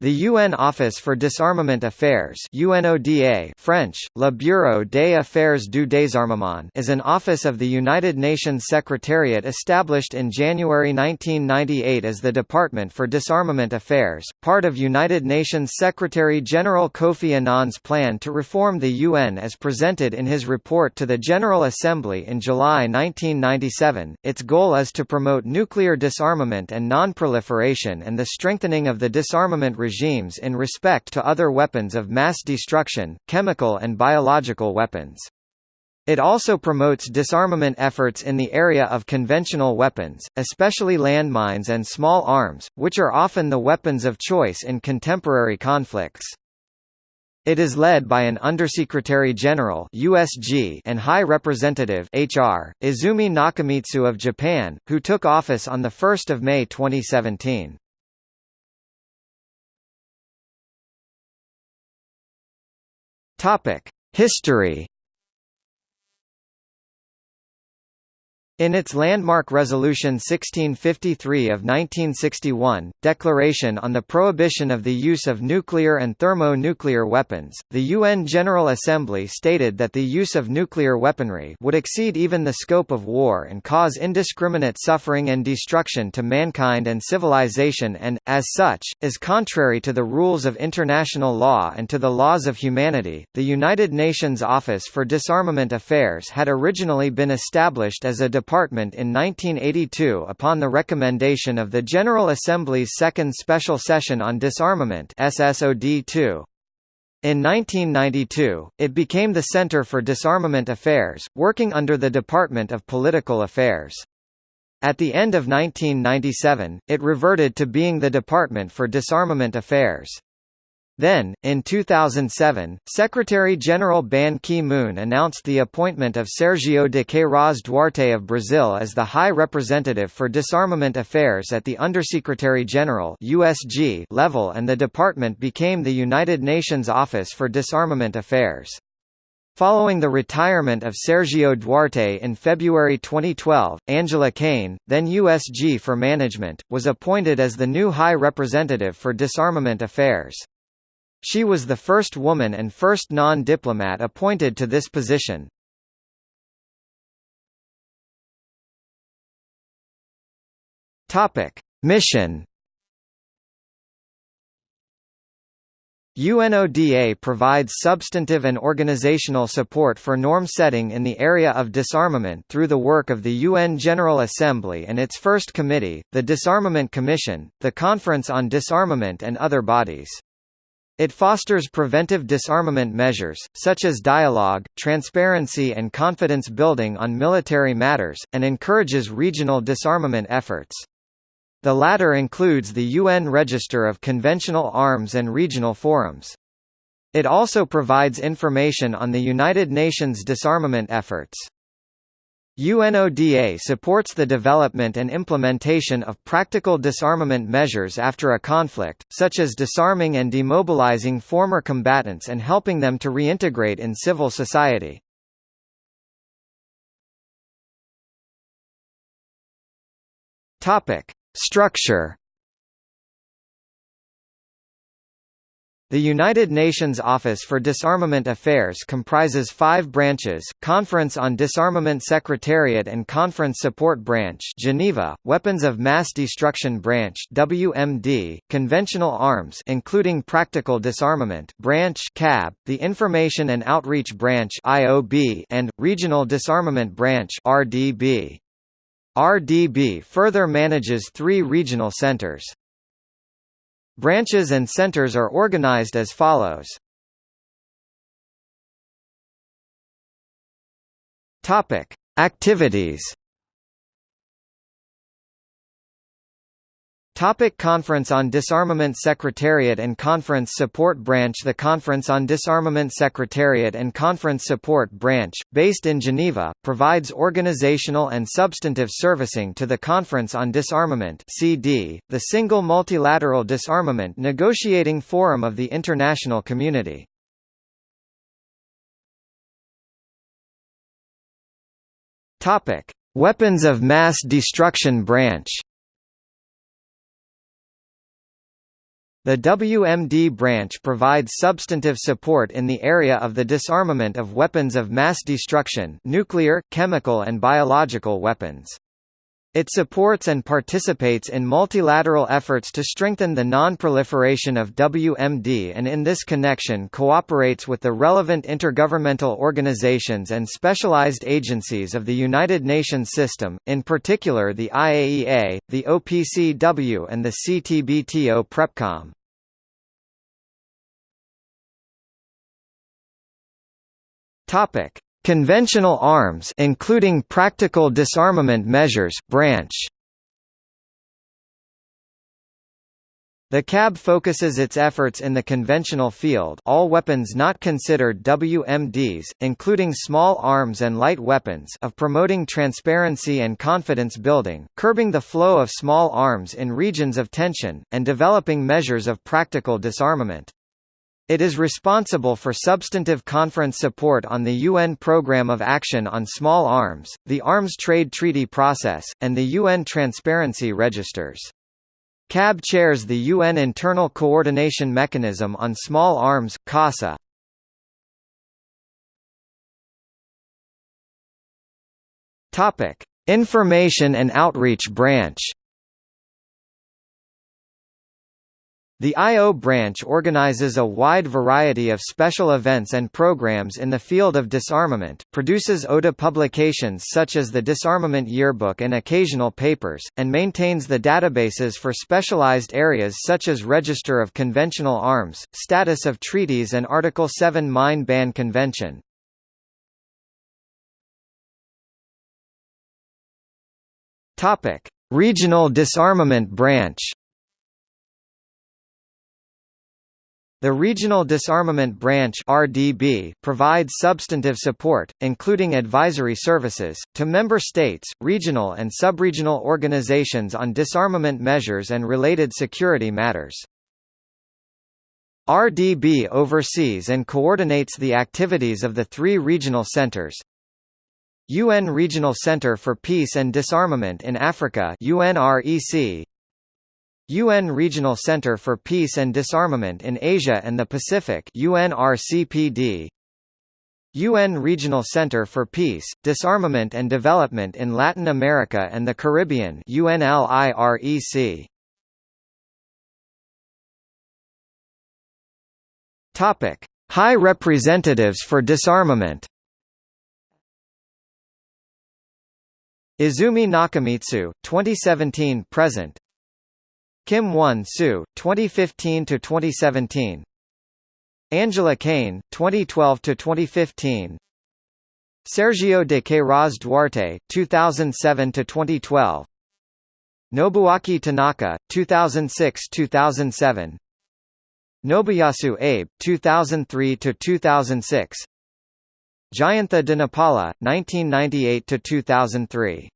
The UN Office for Disarmament Affairs UNODA French, Le Bureau des Affaires du Désarmement is an office of the United Nations Secretariat established in January 1998 as the Department for Disarmament Affairs, part of United Nations Secretary-General Kofi Annan's plan to reform the UN as presented in his report to the General Assembly in July 1997. Its goal is to promote nuclear disarmament and non-proliferation and the strengthening of the disarmament regimes in respect to other weapons of mass destruction, chemical and biological weapons. It also promotes disarmament efforts in the area of conventional weapons, especially landmines and small arms, which are often the weapons of choice in contemporary conflicts. It is led by an Undersecretary General (USG) and High Representative (HR) Izumi Nakamitsu of Japan, who took office on the 1st of May 2017. Topic: History In its landmark Resolution 1653 of 1961, Declaration on the Prohibition of the Use of Nuclear and Thermonuclear Weapons, the UN General Assembly stated that the use of nuclear weaponry would exceed even the scope of war and cause indiscriminate suffering and destruction to mankind and civilization and, as such, is contrary to the rules of international law and to the laws of humanity. The United Nations Office for Disarmament Affairs had originally been established as a department in 1982 upon the recommendation of the General Assembly's Second Special Session on Disarmament SSOD2. In 1992, it became the Center for Disarmament Affairs, working under the Department of Political Affairs. At the end of 1997, it reverted to being the Department for Disarmament Affairs. Then, in 2007, Secretary-General Ban Ki-moon announced the appointment of Sergio de Queiroz Duarte of Brazil as the High Representative for Disarmament Affairs at the Undersecretary-General level and the department became the United Nations Office for Disarmament Affairs. Following the retirement of Sergio Duarte in February 2012, Angela Kane, then USG for Management, was appointed as the new High Representative for Disarmament Affairs. She was the first woman and first non-diplomat appointed to this position. Mission UNODA provides substantive and organizational support for norm setting in the area of disarmament through the work of the UN General Assembly and its first committee, the Disarmament Commission, the Conference on Disarmament and other bodies. It fosters preventive disarmament measures, such as dialogue, transparency and confidence building on military matters, and encourages regional disarmament efforts. The latter includes the UN Register of Conventional Arms and regional forums. It also provides information on the United Nations disarmament efforts. UNODA supports the development and implementation of practical disarmament measures after a conflict, such as disarming and demobilizing former combatants and helping them to reintegrate in civil society. Structure The United Nations Office for Disarmament Affairs comprises five branches, Conference on Disarmament Secretariat and Conference Support Branch Geneva, Weapons of Mass Destruction Branch WMD, Conventional Arms including Practical Disarmament Branch CAB, the Information and Outreach Branch IOB, and, Regional Disarmament Branch RDB. RDB further manages three regional centers. Branches and centers are organized as follows. Topic: Activities Topic Conference on Disarmament Secretariat and Conference Support Branch The Conference on Disarmament Secretariat and Conference Support Branch, based in Geneva, provides organizational and substantive servicing to the Conference on Disarmament CD, the single multilateral disarmament negotiating forum of the international community. Topic: Weapons of Mass Destruction Branch The WMD branch provides substantive support in the area of the disarmament of weapons of mass destruction nuclear, chemical and biological weapons. It supports and participates in multilateral efforts to strengthen the non-proliferation of WMD and in this connection cooperates with the relevant intergovernmental organizations and specialized agencies of the United Nations system, in particular the IAEA, the OPCW and the CTBTO PrepCom. Topic: Conventional arms including practical disarmament measures branch The CAB focuses its efforts in the conventional field all weapons not considered WMDs, including small arms and light weapons of promoting transparency and confidence building, curbing the flow of small arms in regions of tension, and developing measures of practical disarmament. It is responsible for substantive conference support on the UN Programme of Action on Small Arms, the Arms Trade Treaty process, and the UN Transparency Registers. CAB chairs the UN Internal Coordination Mechanism on Small Arms CASA. Topic: Information and Outreach Branch The I.O. branch organizes a wide variety of special events and programs in the field of disarmament, produces ODA publications such as the Disarmament Yearbook and occasional papers, and maintains the databases for specialized areas such as Register of Conventional Arms, Status of Treaties and Article 7 Mine Ban Convention. Regional Disarmament Branch The Regional Disarmament Branch (RDB) provides substantive support, including advisory services, to member states, regional and subregional organizations on disarmament measures and related security matters. RDB oversees and coordinates the activities of the three regional centers. UN Regional Center for Peace and Disarmament in Africa UNREC UN Regional Center for Peace and Disarmament in Asia and the Pacific UNRCPD UN Regional Center for Peace, Disarmament and Development in Latin America and the Caribbean UNLIREC Topic High Representatives for Disarmament. Izumi Nakamitsu 2017 present Kim Won-soo, 2015 to 2017. Angela Kane, 2012 to 2015. Sergio de Queiroz Duarte, 2007 to 2012. Nobuaki Tanaka, 2006–2007 Nobuyasu Abe, 2003–2006 Jayantha Dhanapala, 1998–2003